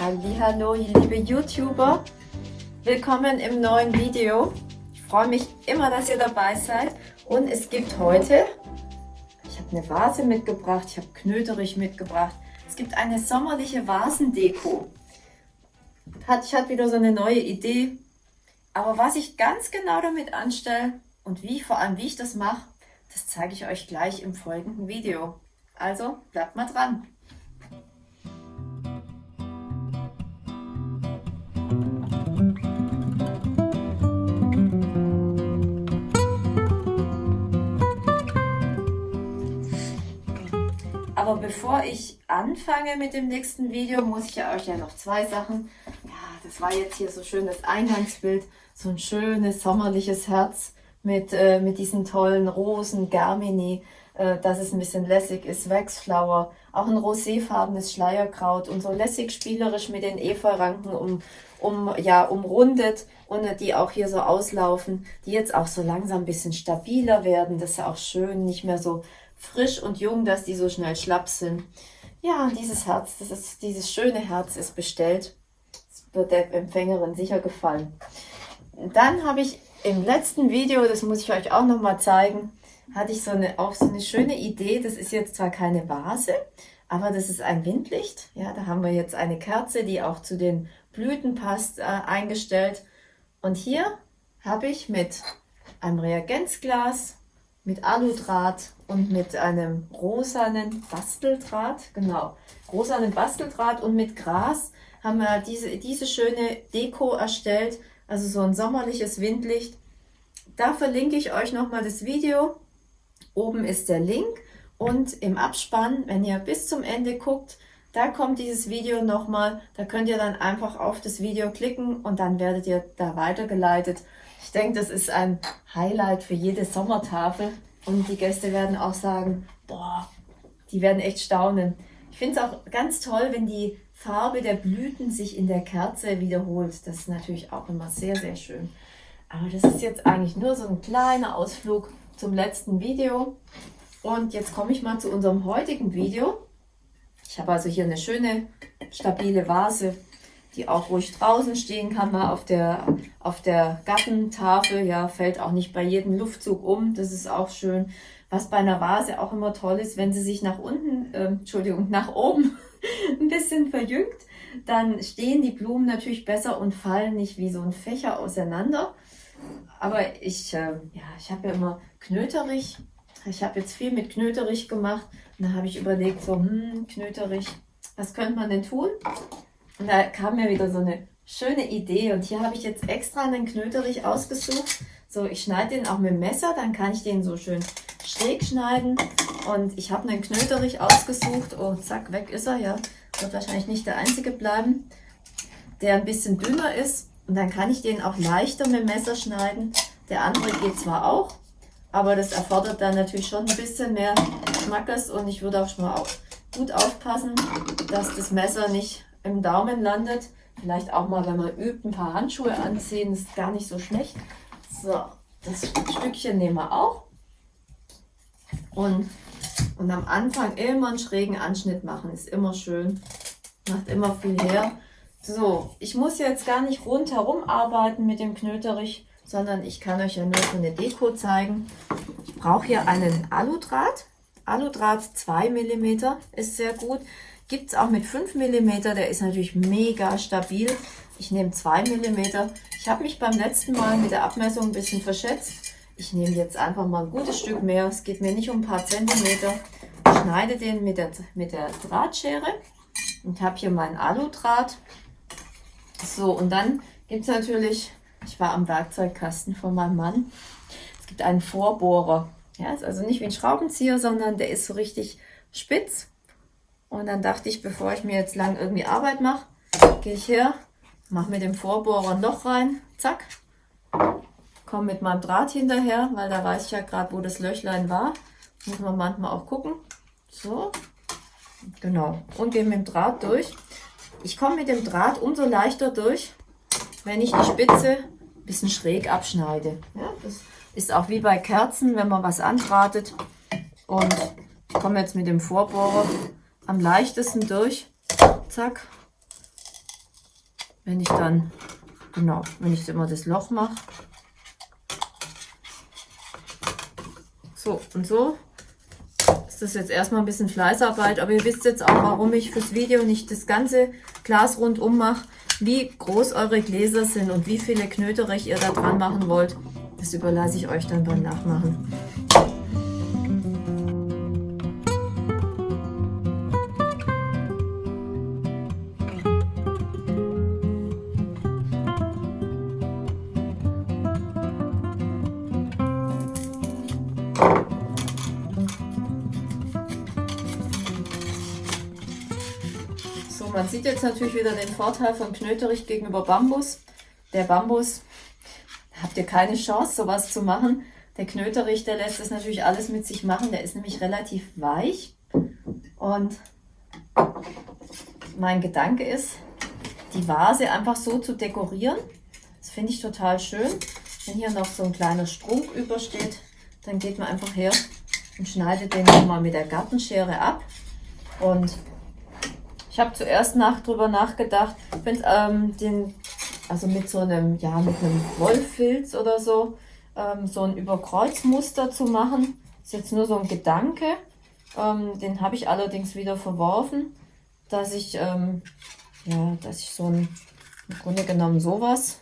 Hallo, liebe YouTuber. Willkommen im neuen Video. Ich freue mich immer, dass ihr dabei seid. Und es gibt heute, ich habe eine Vase mitgebracht, ich habe Knöterich mitgebracht. Es gibt eine sommerliche Vasendeko. Ich hatte wieder so eine neue Idee. Aber was ich ganz genau damit anstelle und wie, vor allem wie ich das mache, das zeige ich euch gleich im folgenden Video. Also bleibt mal dran. Aber bevor ich anfange mit dem nächsten Video, muss ich euch ja noch zwei Sachen. Ja, das war jetzt hier so schön das Eingangsbild, so ein schönes sommerliches Herz mit, äh, mit diesen tollen Rosen, Germini, äh, dass es ein bisschen lässig ist, Waxflower, auch ein roséfarbenes Schleierkraut und so lässig spielerisch mit den Efeuranken um, um, ja, umrundet und die auch hier so auslaufen, die jetzt auch so langsam ein bisschen stabiler werden, das ist ja auch schön, nicht mehr so frisch und jung, dass die so schnell schlapp sind. Ja, dieses Herz, das ist, dieses schöne Herz ist bestellt. Das wird der Empfängerin sicher gefallen. Dann habe ich im letzten Video, das muss ich euch auch noch mal zeigen, hatte ich so eine, auch so eine schöne Idee. Das ist jetzt zwar keine Vase, aber das ist ein Windlicht. Ja, da haben wir jetzt eine Kerze, die auch zu den Blüten passt, äh, eingestellt. Und hier habe ich mit einem Reagenzglas, mit Aludraht und mit einem rosanen Basteldraht, genau, rosanen Basteldraht und mit Gras haben wir diese, diese schöne Deko erstellt, also so ein sommerliches Windlicht. Da verlinke ich euch nochmal das Video. Oben ist der Link und im Abspann, wenn ihr bis zum Ende guckt, da kommt dieses Video nochmal. Da könnt ihr dann einfach auf das Video klicken und dann werdet ihr da weitergeleitet. Ich denke, das ist ein Highlight für jede Sommertafel. Und die Gäste werden auch sagen, boah, die werden echt staunen. Ich finde es auch ganz toll, wenn die Farbe der Blüten sich in der Kerze wiederholt. Das ist natürlich auch immer sehr, sehr schön. Aber das ist jetzt eigentlich nur so ein kleiner Ausflug zum letzten Video. Und jetzt komme ich mal zu unserem heutigen Video. Ich habe also hier eine schöne, stabile Vase, die auch ruhig draußen stehen kann, mal auf der, auf der Gartentafel. Ja, fällt auch nicht bei jedem Luftzug um. Das ist auch schön. Was bei einer Vase auch immer toll ist, wenn sie sich nach unten, äh, Entschuldigung, nach oben ein bisschen verjüngt, dann stehen die Blumen natürlich besser und fallen nicht wie so ein Fächer auseinander. Aber ich, äh, ja, ich habe ja immer Knöterich. Ich habe jetzt viel mit Knöterich gemacht. Und da habe ich überlegt, so, hm, Knöterich, was könnte man denn tun? Und da kam mir wieder so eine schöne Idee. Und hier habe ich jetzt extra einen Knöterich ausgesucht. So, ich schneide den auch mit dem Messer, dann kann ich den so schön schräg schneiden. Und ich habe einen Knöterich ausgesucht. Oh, zack, weg ist er, ja. Wird wahrscheinlich nicht der einzige bleiben. Der ein bisschen dünner ist. Und dann kann ich den auch leichter mit dem Messer schneiden. Der andere geht zwar auch, aber das erfordert dann natürlich schon ein bisschen mehr Schmackes. Und ich würde auch schon mal auch gut aufpassen, dass das Messer nicht im Daumen landet. Vielleicht auch mal, wenn man übt, ein paar Handschuhe anziehen. Ist gar nicht so schlecht. So, das Stückchen nehmen wir auch. Und, und am Anfang immer einen schrägen Anschnitt machen, ist immer schön. Macht immer viel her. So, ich muss jetzt gar nicht rundherum arbeiten mit dem Knöterich, sondern ich kann euch ja nur so eine Deko zeigen. Ich brauche hier einen Aludraht. Aludraht 2 mm ist sehr gut. Gibt es auch mit 5 mm, der ist natürlich mega stabil. Ich nehme 2 mm. Ich habe mich beim letzten Mal mit der Abmessung ein bisschen verschätzt. Ich nehme jetzt einfach mal ein gutes Stück mehr. Es geht mir nicht um ein paar Zentimeter. Ich schneide den mit der, mit der Drahtschere und habe hier meinen Aludraht. So, und dann gibt es natürlich, ich war am Werkzeugkasten von meinem Mann, es gibt einen Vorbohrer. Ja, ist also nicht wie ein Schraubenzieher, sondern der ist so richtig spitz. Und dann dachte ich, bevor ich mir jetzt lang irgendwie Arbeit mache, gehe ich her, mache mit dem Vorbohrer ein Loch rein, zack, komme mit meinem Draht hinterher, weil da weiß ich ja gerade, wo das Löchlein war. Muss man manchmal auch gucken. So, genau. Und gehe mit dem Draht durch. Ich komme mit dem Draht umso leichter durch, wenn ich die Spitze ein bisschen schräg abschneide. Ja, das ist auch wie bei Kerzen, wenn man was andrahtet. Und ich komme jetzt mit dem Vorbohrer am leichtesten durch. Zack. wenn ich dann, genau, wenn ich immer das Loch mache. So und so ist das jetzt erstmal ein bisschen Fleißarbeit, aber ihr wisst jetzt auch, warum ich fürs Video nicht das ganze Glas rundum mache, wie groß eure Gläser sind und wie viele Knöterich ihr da dran machen wollt. Das überlasse ich euch dann beim Nachmachen. Man sieht jetzt natürlich wieder den Vorteil von Knöterich gegenüber Bambus. Der Bambus, habt ihr keine Chance, sowas zu machen. Der Knöterich, der lässt das natürlich alles mit sich machen. Der ist nämlich relativ weich. Und mein Gedanke ist, die Vase einfach so zu dekorieren. Das finde ich total schön. Wenn hier noch so ein kleiner Strunk übersteht, dann geht man einfach her und schneidet den nochmal mit der Gartenschere ab. Und habe zuerst nach, drüber nachgedacht, wenn ähm, den, also mit so einem, ja, mit einem Wollfilz oder so, ähm, so ein Überkreuzmuster zu machen. Ist jetzt nur so ein Gedanke. Ähm, den habe ich allerdings wieder verworfen, dass ich, ähm, ja, dass ich so ein, im Grunde genommen sowas,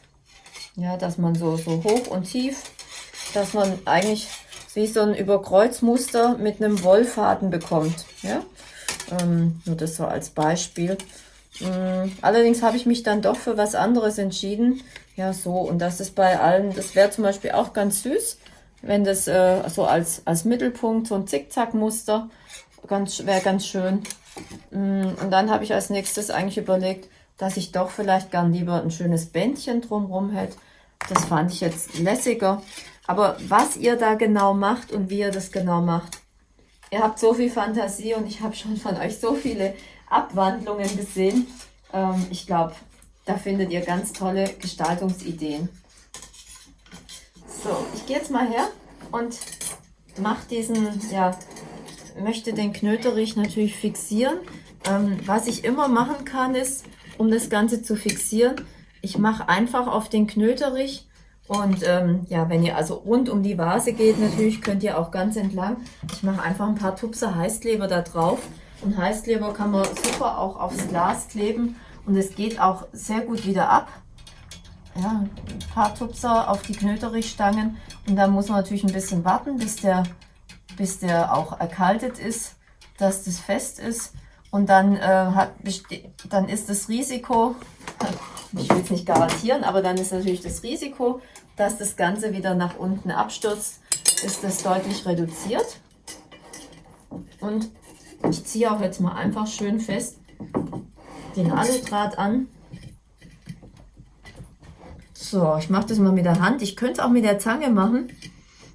ja, dass man so, so hoch und tief, dass man eigentlich wie so ein Überkreuzmuster mit einem Wollfaden bekommt. Ja? Ähm, nur das so als Beispiel. Ähm, allerdings habe ich mich dann doch für was anderes entschieden. Ja, so. Und das ist bei allen, das wäre zum Beispiel auch ganz süß, wenn das äh, so als, als Mittelpunkt so ein Zickzack-Muster ganz, wäre ganz schön. Ähm, und dann habe ich als nächstes eigentlich überlegt, dass ich doch vielleicht gern lieber ein schönes Bändchen drumherum hätte. Das fand ich jetzt lässiger. Aber was ihr da genau macht und wie ihr das genau macht, Ihr habt so viel Fantasie und ich habe schon von euch so viele Abwandlungen gesehen. Ähm, ich glaube, da findet ihr ganz tolle Gestaltungsideen. So, ich gehe jetzt mal her und mache diesen, ja, möchte den Knöterich natürlich fixieren. Ähm, was ich immer machen kann, ist, um das Ganze zu fixieren, ich mache einfach auf den Knöterich und ähm, ja, wenn ihr also rund um die Vase geht, natürlich könnt ihr auch ganz entlang. Ich mache einfach ein paar Tupser Heißkleber da drauf. Und Heißkleber kann man super auch aufs Glas kleben. Und es geht auch sehr gut wieder ab. Ja, ein paar Tupser auf die Knöterichstangen. Und dann muss man natürlich ein bisschen warten, bis der, bis der auch erkaltet ist, dass das fest ist. Und dann, äh, hat, dann ist das Risiko, ich will es nicht garantieren, aber dann ist natürlich das Risiko, dass das Ganze wieder nach unten abstürzt, ist das deutlich reduziert. Und ich ziehe auch jetzt mal einfach schön fest den Aludraht an. So, ich mache das mal mit der Hand. Ich könnte es auch mit der Zange machen.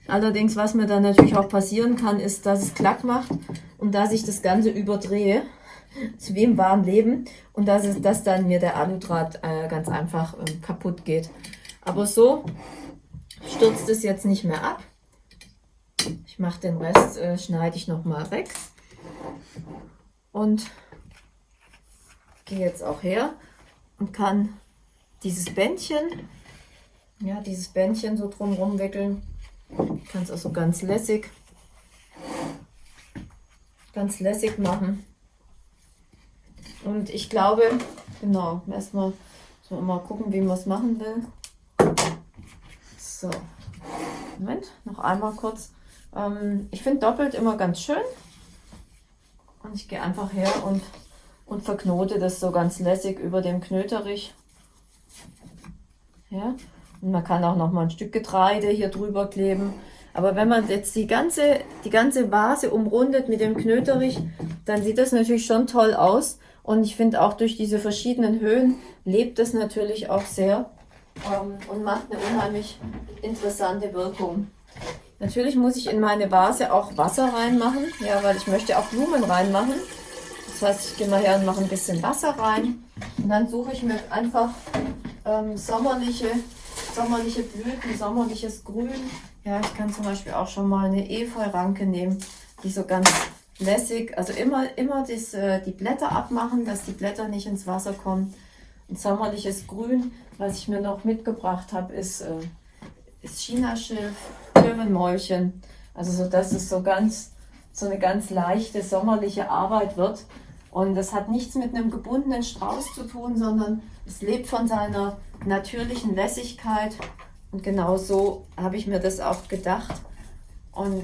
Allerdings, was mir dann natürlich auch passieren kann, ist, dass es Klack macht und dass ich das Ganze überdrehe zu wem wahren Leben und dass, es, dass dann mir der Aludraht äh, ganz einfach äh, kaputt geht. Aber so stürzt es jetzt nicht mehr ab. Ich mache den Rest, äh, schneide ich nochmal weg und gehe jetzt auch her und kann dieses Bändchen, ja, dieses Bändchen so drumherum wickeln. Ich kann es auch so ganz lässig, ganz lässig machen. Und ich glaube, genau, erstmal so mal gucken, wie man es machen will. So, Moment, noch einmal kurz. Ähm, ich finde doppelt immer ganz schön. Und ich gehe einfach her und, und verknote das so ganz lässig über dem Knöterich. Ja, und man kann auch noch mal ein Stück Getreide hier drüber kleben. Aber wenn man jetzt die ganze, die ganze Vase umrundet mit dem Knöterich, dann sieht das natürlich schon toll aus. Und ich finde auch durch diese verschiedenen Höhen lebt es natürlich auch sehr ähm, und macht eine unheimlich interessante Wirkung. Natürlich muss ich in meine Vase auch Wasser reinmachen, ja, weil ich möchte auch Blumen reinmachen. Das heißt, ich gehe mal her und mache ein bisschen Wasser rein. Und dann suche ich mir einfach ähm, sommerliche, sommerliche Blüten, sommerliches Grün. Ja, ich kann zum Beispiel auch schon mal eine Efeu-Ranke nehmen, die so ganz lässig, also immer, immer das, äh, die Blätter abmachen, dass die Blätter nicht ins Wasser kommen. ein sommerliches Grün. Was ich mir noch mitgebracht habe, ist, äh, ist Chinaschilf, Löwenmäulchen. Also so, dass es so ganz, so eine ganz leichte sommerliche Arbeit wird. Und das hat nichts mit einem gebundenen Strauß zu tun, sondern es lebt von seiner natürlichen Lässigkeit. Und genau so habe ich mir das auch gedacht. Und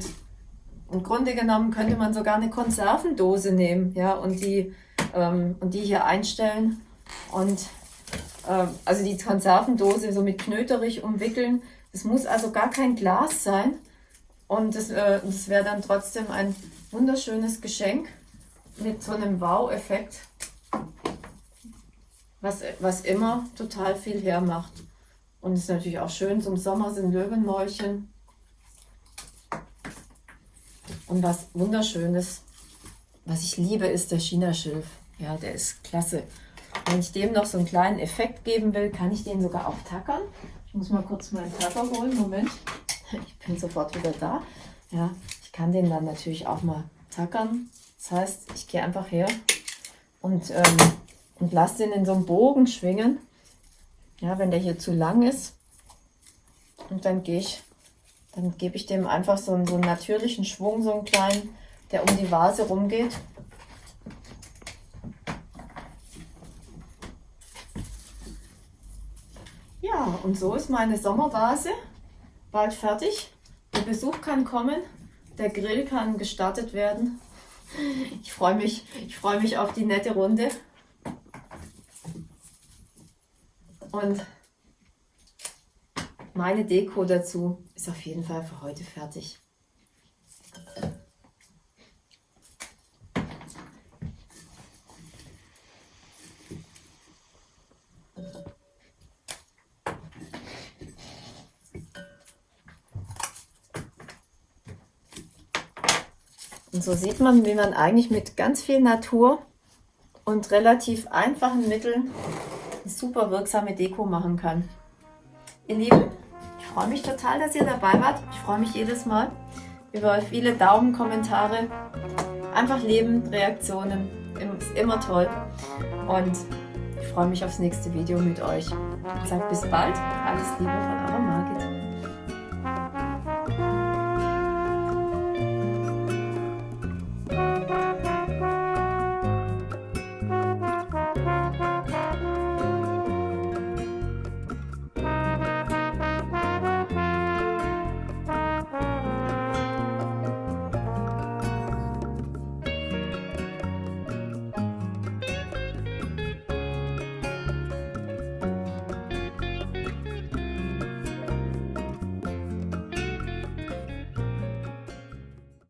im Grunde genommen könnte man sogar eine Konservendose nehmen, ja, und die, ähm, und die hier einstellen und äh, also die Konservendose so mit Knöterich umwickeln. Es muss also gar kein Glas sein und das, äh, wäre dann trotzdem ein wunderschönes Geschenk mit so einem Wow-Effekt, was, was immer total viel hermacht. Und es ist natürlich auch schön, zum Sommer sind Löwenmäulchen und was wunderschönes, was ich liebe, ist der China-Schilf. Ja, der ist klasse. Wenn ich dem noch so einen kleinen Effekt geben will, kann ich den sogar auch tackern. Ich muss mal kurz meinen Tacker holen. Moment. Ich bin sofort wieder da. Ja, ich kann den dann natürlich auch mal tackern. Das heißt, ich gehe einfach her und, ähm, und lasse den in so einem Bogen schwingen. Ja, wenn der hier zu lang ist. Und dann gehe ich dann gebe ich dem einfach so einen, so einen natürlichen Schwung, so einen kleinen, der um die Vase rumgeht. Ja, und so ist meine Sommervase bald fertig. Der Besuch kann kommen, der Grill kann gestartet werden. Ich freue mich, ich freue mich auf die nette Runde. Und meine Deko dazu ist auf jeden Fall für heute fertig. Und so sieht man, wie man eigentlich mit ganz viel Natur und relativ einfachen Mitteln eine super wirksame Deko machen kann. Ihr Lieben, freue mich total, dass ihr dabei wart. Ich freue mich jedes Mal über viele Daumen, Kommentare. Einfach Leben, Reaktionen. Ist immer toll. Und ich freue mich aufs nächste Video mit euch. Ich sage bis bald. Alles Liebe von eurer Margit.